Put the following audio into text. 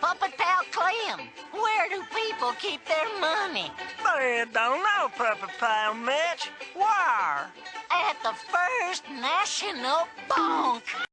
Puppet Pal Clem, where do people keep their money? I don't know, Puppet Pal Mitch. Where? At the First National Bank.